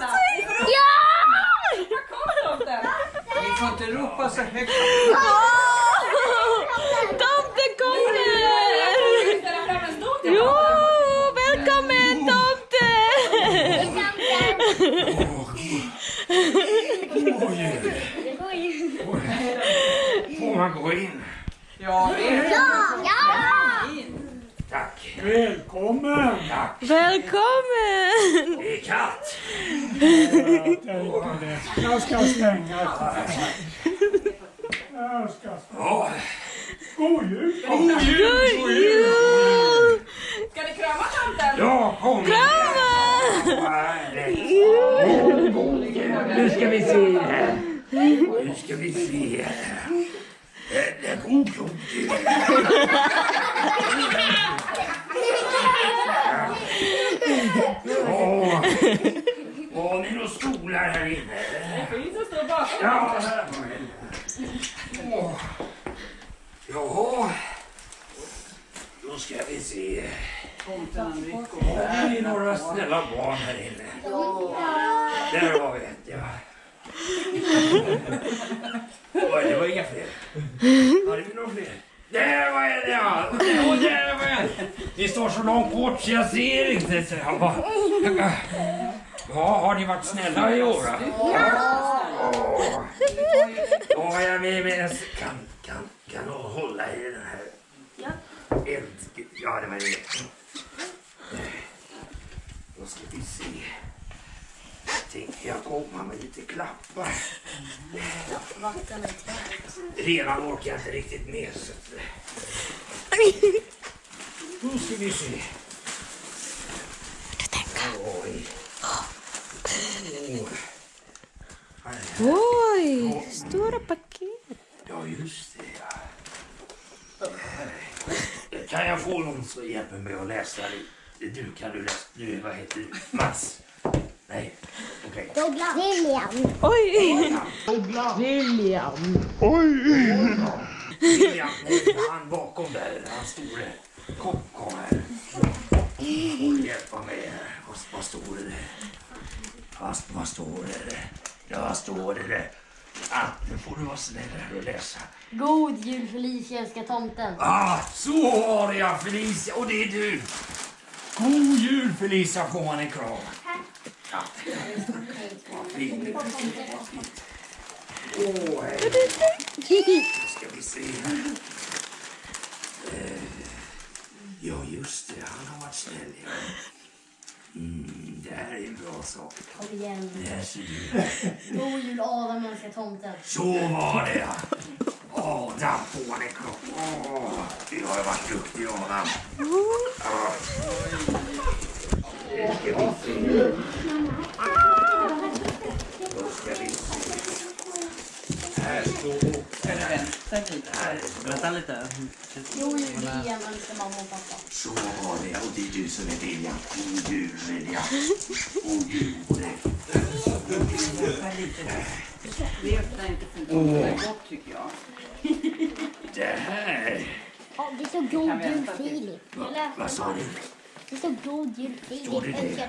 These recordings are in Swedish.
Ja! Tomten? Ni får inte ropa så högt. Tomten kommer! Jo, välkommen tomten! Får man gå in? Ja! Tack! Välkommen! Välkommen! Jag ska stänga. Jag ska stänga. God jul! God jul! God jul! Ska ni krama tanten? Ja, kom. Krama! Nu ska vi se här. Nu ska vi se här. Eh, God, jul. Ni några här inne? Det finns en stor bakom. Ja, här. Åh. Jaha. Då ska vi se. Har är några snälla barn här inne. Där har vi ett, ja. Oj, det var inga fler. Hade vi några fler? Där var en, ja! Och där var en! Ni står så långt bort så jag ser inte. Så jag bara... Ja, har ni varit snälla i år? Åh. Då har jag med en... Kan, kan, kan du hålla i den här? Ja. Eld... Ja, det var det. Då ska vi se. Jag komma med lite klappar. Redan orkar jag inte riktigt med. Så. Nu ska vi se. Oj. Här är det. Oj, stora paket. Ja, just det. Ja. Kan jag få någon som hjälper mig att läsa? Du, kan du läsa? Du, vad heter du? Mats? Nej, okej. Douglas. William. Oj! William, han bakom där, han store. Kom, kom här. Du hjälpa mig här. Vad, vad står det där? Vad, vad står det där? Ja, vad står det där? Ah, nu får du vara snäll här och läsa. God jul Felicia, älskar tomten. Ah, så var det ja, Felicia. Och det är du. God jul Felicia, får man en kram. Åh, ska vi se här. Ja, just det. Han har varit snäll. Ja. Mm, det här är en bra sak. Kom igen. God jul Adam, älskar tomten. Så var det ja. Adam en kram. Åh, du har varit duktig Adam. Ja. Nu ska vi se. Då ska vi se. Här står... Eller vänta lite. Vänta lite. God jul William, älskar mamma och pappa. Så var det och det är du som är. God jul William. God jul på dig. Det öppnar inte för gott tycker jag. Det här. Ja, det står god jul Filip. Va, vad sa du? Det står god jul Filip. Står det det?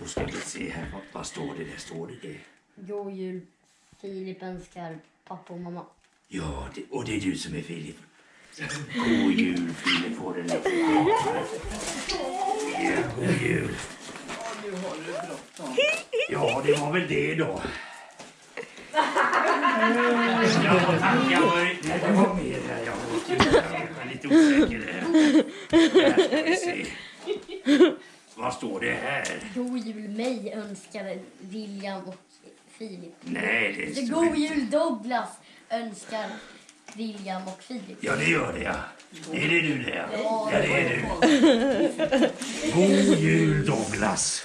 Då ska vi se här. Vad står det där? Står det det? God jul Filip, älskar pappa och mamma. Ja, det, och det är du som är Filip. God jul Filip får den där. Ja, god jul. Nu har du bråttom. Ja, det var väl det då. Ja, tack. Jag var, det var mer här. Jag var, lite osäker. Här ska vi se. Vad står det här? God jul mig, önskar William och Filip. Nej, det Så står god inte. jul Douglas, önskar William och Filip. Ja, det gör det ja. Är det du det? Ja, Ja. det är du. God jul Douglas.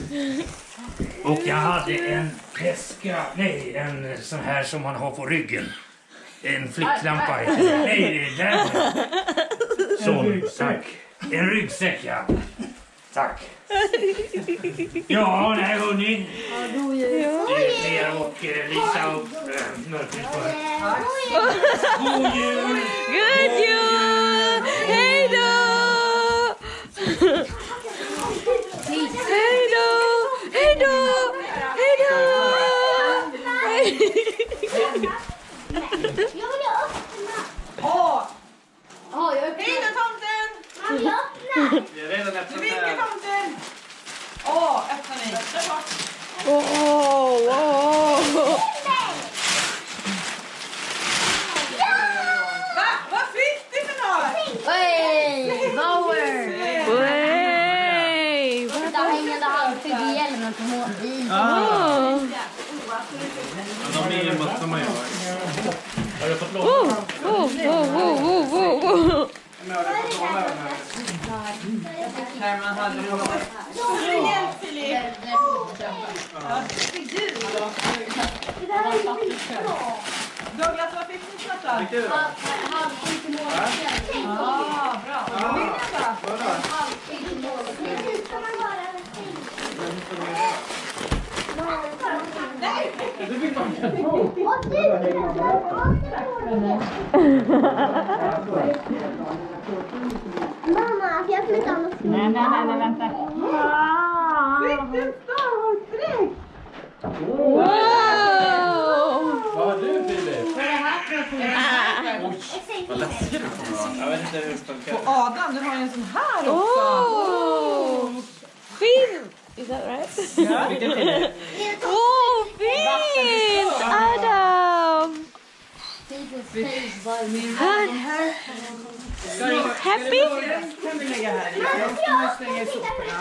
Och jag hade en väska, nej en sån här som man har på ryggen. En flicklampa heter det. Nej, det är den. Sån, tack. En ryggsäck ja. Tack. ja, där hör ni. Ler och Lisa och Mörkensberg. God jul! God jul! Douglas, vad fick ni för något då? Halvtid till måltid. Ja, bra. Vad vill ni då? Halvtid till måltid. Men hur ska man vara Mamma, jag flyttar annars. Nej, nej, nej, nej, vänta. Vilken stavhoppsdräkt! Wow! Vad har du Filip? Vad läskigt. Jag vet inte hur det funkar. Och Adam, du har ju en sån här också. Oh! Fin! Is that right? Ja, fin. Oh, fin! Adam! Han, happy? Den kan vi lägga här i. Jag ska man slänga i soporna.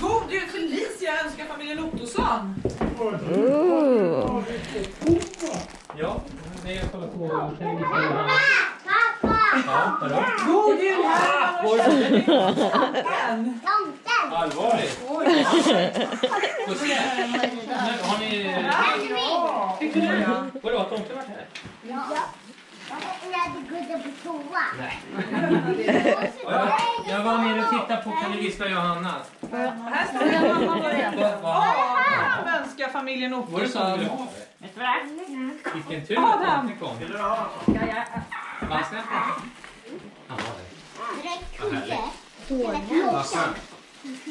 God jul Felicia önskar familjen Ottosson. Ooh. Ja, nej jag kollar på television. Pappa! Ja, vadå? God jul Kerstin. Tomten! Allvarligt? Får se. Har ni... Vadå, har tomten varit här? Ja. På toa. Ja, Jag var nere och tittade på Kan du gissa Johanna? Här står det mamma börjar. Vad- vad- Adam önskar familjen Var det så du ville ha det? Vilken tur att tomten kom. Vad snällt. Ja, Direkt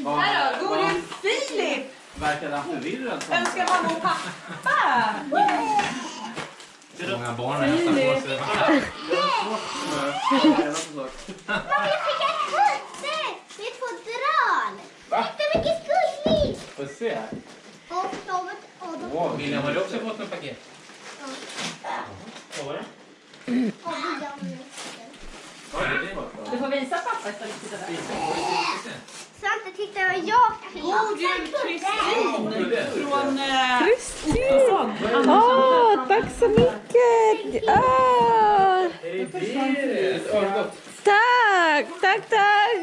Här då, god jul Filip. Verkade han förvirrad? Önskar mamma och pappa. Många barn har nästan på sig. Mamma, jag fick en husse! Det är två dral. Jättemycket gulligt! Får se. Wow, William, har du också fått något paket? Vad var det? Du får visa pappa istället. Svante, titta vad jag fick. God jul Kristin från eh, Kristin! Åh, tack så mycket! Ah, örgott. tack, tack, tack!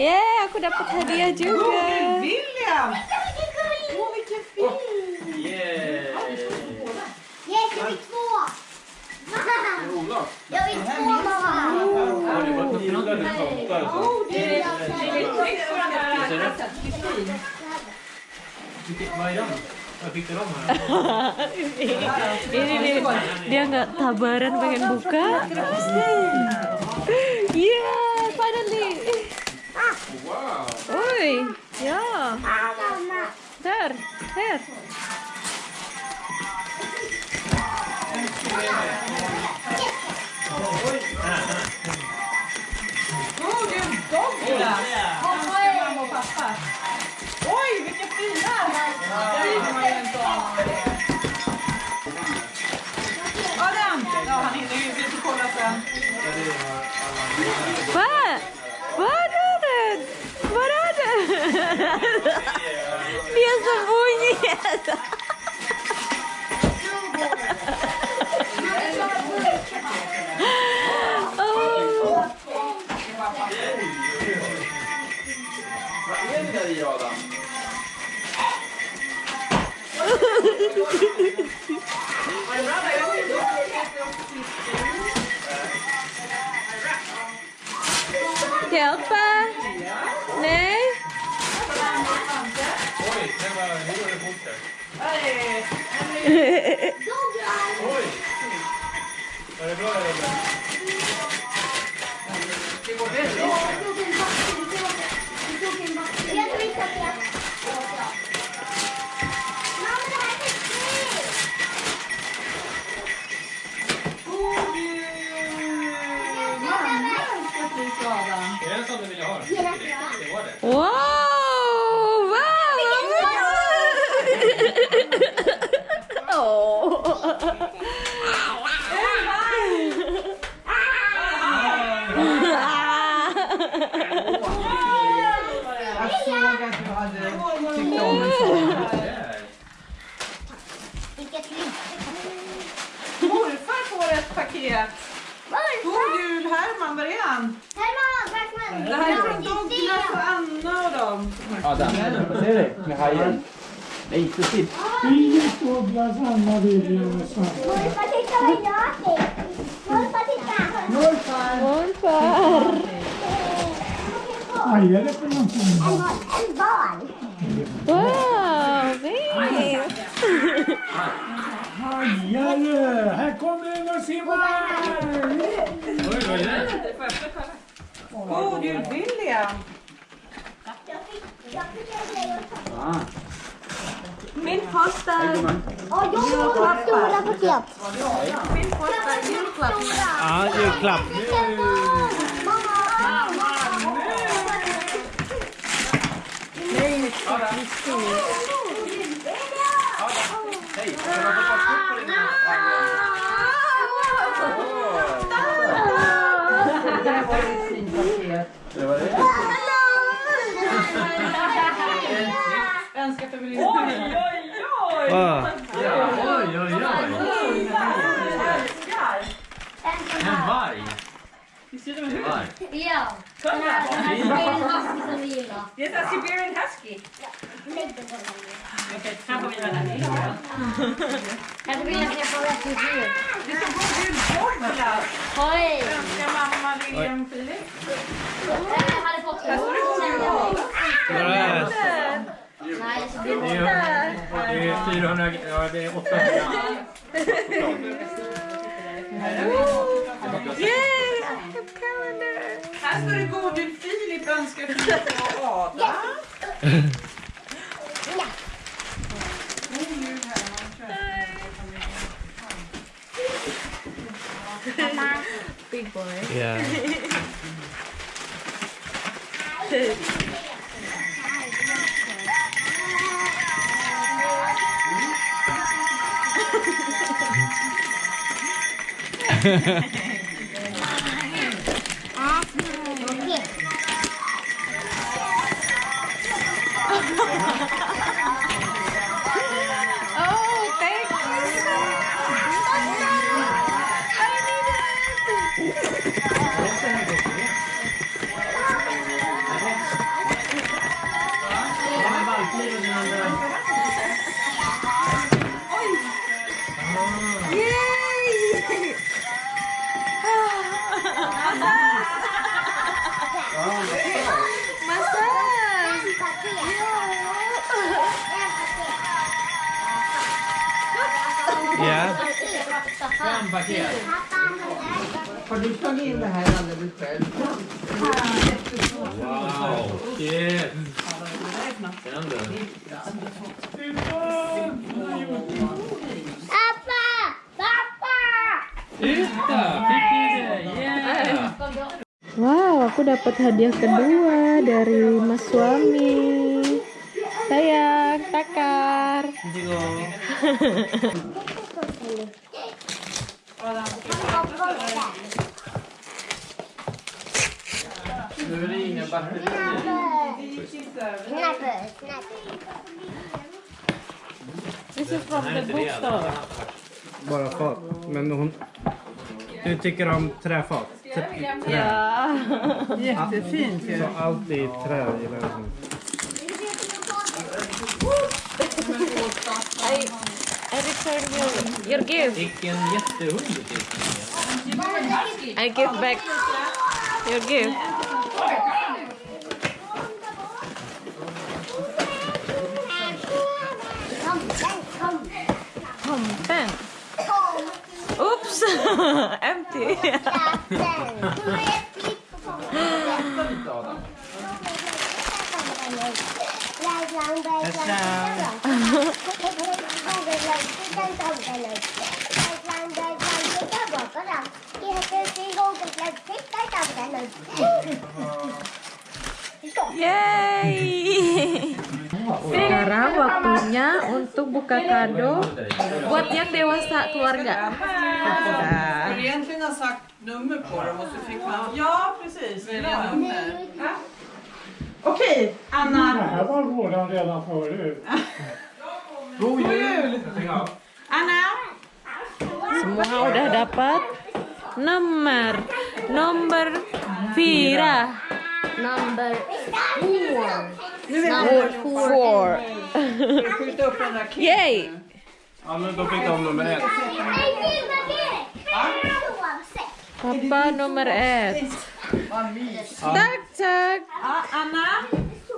Yeah, aku dapat hadiah God jul juga. William. Åh vilken fin. Yeah. Yes, jag fick två. Olof. Ini dia, dia nggak tabaran pengen buka. Iya, yeah, finally. Wow. Oi, ya. Ter, ter. Här. God jul Douglas. Önskar mamma och pappa. Oj vilka fina. Där är man ju inte av. Adam. Ja han hinner ju. Vi får kolla sen. Vad? Vad är det? Vad är det? Dia sembunyi. Oh. Chào ba Nè Ôi, det var lille borte Oj! Var det bra eller? Det går bättre. Paket. God Morfar! jul Herman, var är han? Herman, Backman! Det här är från Douglas och Anna och dem. Ja, där. Ser du? Med hajen. Nej, inte sitt. Filip, Douglas, Anna, William och Svante. Morfar, titta vad jag fick! Morfar, titta! Morfar! Vad är det för någonting? En boll, en boll! Wow, fint! Hajare! Här kommer och simmar! Oj, vad är det? God jul William. Min första, Ja, jag har stora paket. min första julklapp. Ja, julklapp. Hej, ska du ha fått kort Det här var ett fint paket. Det var det. För William. Oj, oj, oj! Ah. Ja, oj, oj, oj. En varg. Visst är det en. Ja, här den här Siberian husky som vi gillar. Det är en Siberian Husky. Det är så god jul Douglas. Oj! Mamma. Jag hade fått Här står det. Nej, Det är, det är 400, ja det är 800 Yay! I have calendar! Här står det god jul Filip önskar Filip och Ada. boy. Yeah. paket. Har du tagit in det här alldeles själv? Wow, shit. Den du. Pappa! Pappa! Titta, fick du det? Yeah! Wow, aku dapat hadiah kedua dari mas suami. Sayang, takar. Nu är det inga batterier. Snapper, snapper. This is from Nej, the inte det. bookstore. Bara fat. Men hon... Du tycker om träfat? Trä. Ja. Jättefint ju. Så allt i trä gillar jag. I, I return your, your gift. Vilken jättehund. I give back your gift. Tomten. Kom. Oops! Empty. Katten. Yeay! Sekarang waktunya untuk buka kado buat yang dewasa keluarga. Skulle egentligen ha sagt nummer på dem och så fick man... Ja, precis. Välja nummer. Okej, Det Anna. här var våran redan förut. God jul! Anam. Semua udah dapat nomor nomor Vira. Nomor four. Four, four. yay Ja, men då fick de nummer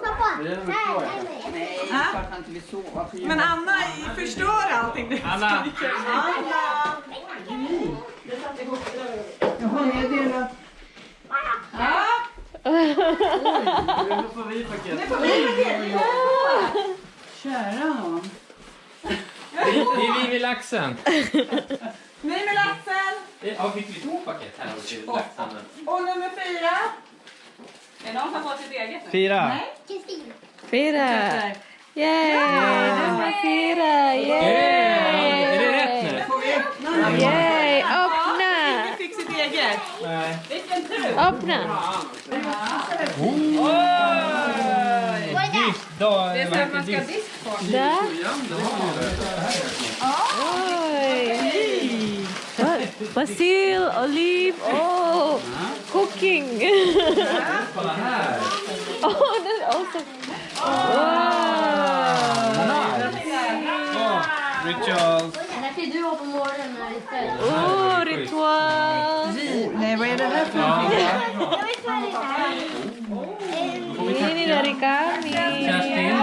Pappa, Det är nej, nej. Att han inte vill sova. Men Anna förstör allting. nu. Anna! Anna. Jaha, är det delat? Ja, Nu får vi paket. nu får vi paket. Kära nån. Det är vi vid laxen. Ny med laxen. Ja, fick vi två paket här? Och nummer fyra. Är någon som fått sitt eget nu? Fyra. Kristin. Fyra. Yay! Nummer fyra. Yay! Är det rätt nu? Yay! Öppna! ingen fick sitt eget. Nej. Vilken tur! Öppna! Är det? Är så att man ska ha disk på. Där. Oj! basil, olive, oh, cooking. oh, that's also. Wow. Oh, rituals. Oh, ritual. Dari kami. Justin,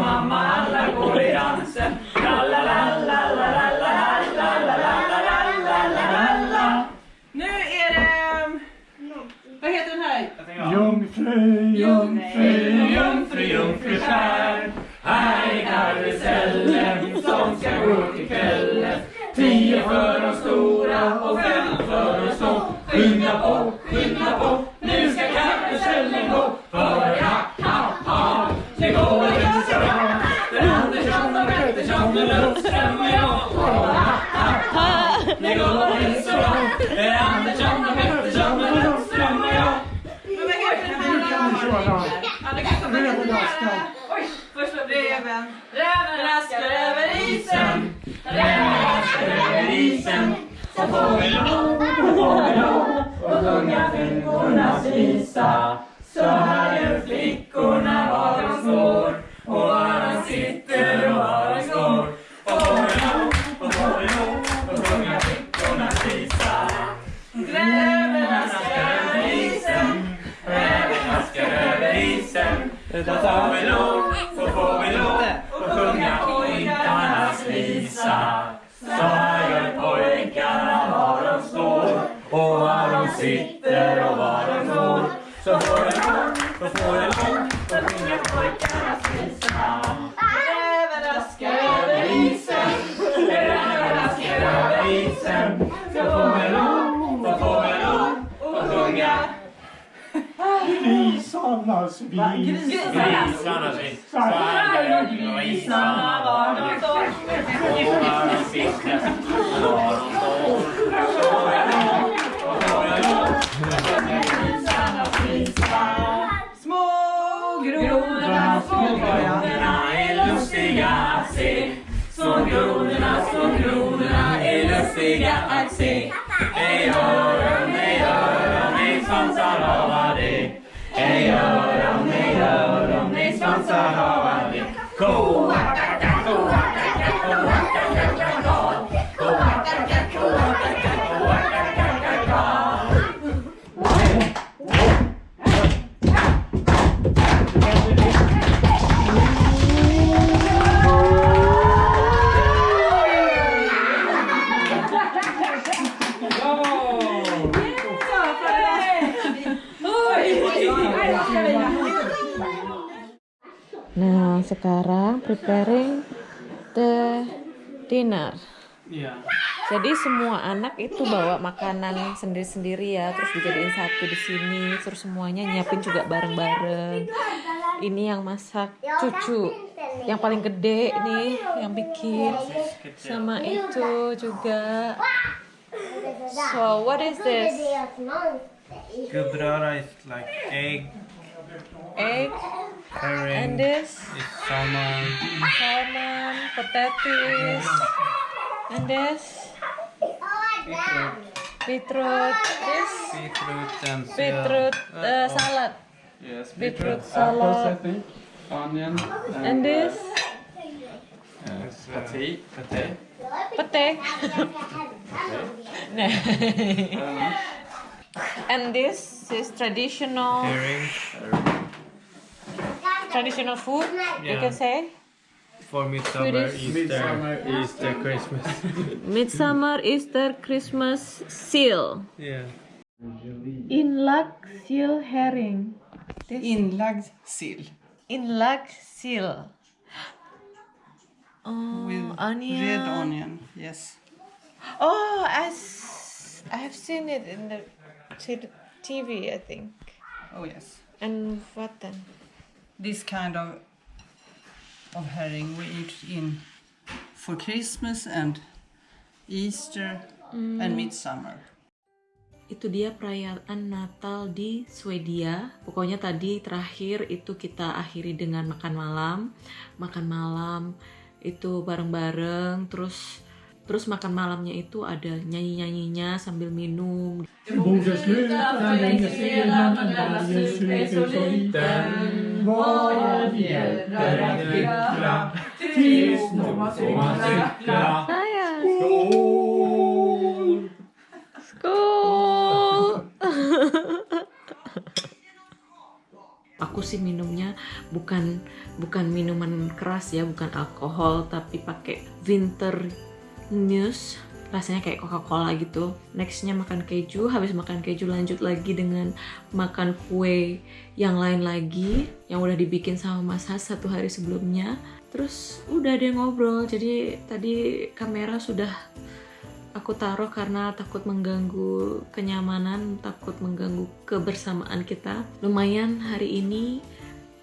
mamma, alla går i dansen. isen som fågelholk på fågelholk och sjunga flickornas visa grisarnas vis. Grisarnas vis. Så grisarna var de var står. Små grodorna, små grodorna. Är lustiga att se Små grodorna, små grodorna är lustiga att se Hej öron, Yeah. Sekarang preparing the dinner. Yeah. Jadi semua anak itu bawa makanan sendiri-sendiri ya, terus dijadiin satu di sini, terus semuanya nyiapin juga bareng-bareng. Ini yang masak cucu, yang paling gede nih, yang bikin sama itu juga. So what is this? Gubbröra is like egg, Egg herring, and this is salmon, salmon, potatoes, and this beetroot, beetroot this beetroot and beetroot uh, salad, Yes, beetroot apples, salad. I think. Onion. and this Yes, pate. Pate. pete. Nah. and this is traditional Herring. Traditional food. You can say For midsummer, Swedish. Easter, Easter, Christmas. midsummer, Easter, Christmas, seal. yeah. Inlagd seal herring. Inlagd sill. Inlagd sill. Oh, With onion. red onion, yes. Oh, i have seen it in the TV, I think. Oh yes. And what then? This kind of of herring we eat in for Christmas and Easter and midsummer. Itu dia perayaan Natal di Swedia. Pokoknya tadi terakhir itu kita akhiri dengan makan malam. Makan malam itu bareng-bareng terus terus makan malamnya itu ada nyanyi-nyanyinya sambil minum. Aku sih minumnya bukan bukan minuman keras ya, bukan alkohol, tapi pakai winter news Rasanya kayak Coca-Cola gitu. Nextnya makan keju, habis makan keju lanjut lagi dengan makan kue yang lain lagi yang udah dibikin sama Mas Has satu hari sebelumnya. Terus udah deh ngobrol. Jadi tadi kamera sudah aku taruh karena takut mengganggu kenyamanan, takut mengganggu kebersamaan kita. Lumayan hari ini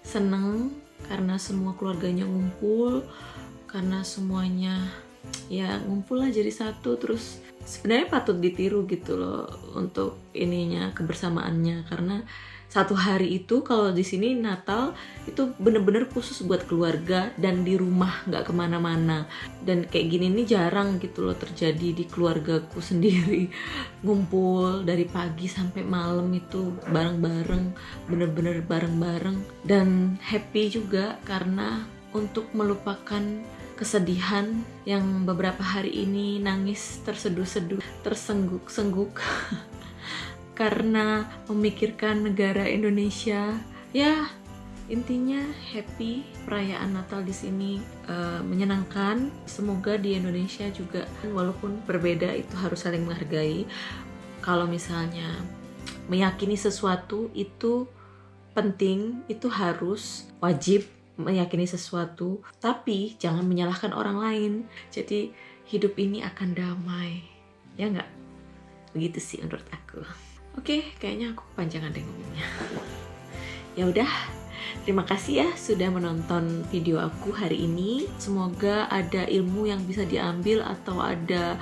seneng karena semua keluarganya ngumpul, karena semuanya ya ngumpul lah jadi satu. Terus sebenarnya patut ditiru gitu loh untuk ininya kebersamaannya. Karena satu hari itu kalau di sini Natal itu bener-bener khusus buat keluarga dan di rumah nggak ke mana-mana. Dan kayak gini nih jarang gitu loh terjadi di keluargaku sendiri. Ngumpul dari pagi sampai malam itu bareng-bareng bener-bener bareng-bareng. Dan happy juga karena untuk melupakan kesedihan yang beberapa hari ini nangis terseduh-seduh tersengguk-sengguk. Karena memikirkan negara Indonesia ya intinya happy perayaan Natal di sini eh, menyenangkan. Semoga di Indonesia juga walaupun berbeda itu harus saling menghargai. Kalau misalnya meyakini sesuatu itu penting itu harus wajib meyakini sesuatu tapi jangan menyalahkan orang lain. Jadi hidup ini akan damai. Ya nggak? Begitu sih menurut aku. Oke kayaknya aku panjangan deh ngomongnya. Ya udah terima kasih ya sudah menonton video aku hari ini. Semoga ada ilmu yang bisa diambil atau ada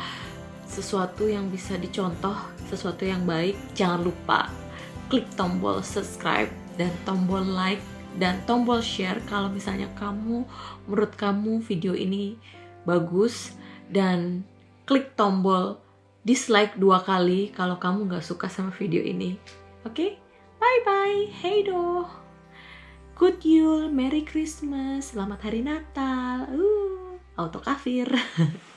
sesuatu yang bisa dicontoh sesuatu yang baik. Jangan lupa klik tombol subscribe dan tombol like dan tombol share kalau misalnya kamu menurut kamu video ini bagus dan klik tombol dislike dua kali kalau kamu nggak suka sama video ini. Oke? Bye bye hey do good Yule. Merry Christmas. Selamat hari Natal. Uh auto kafir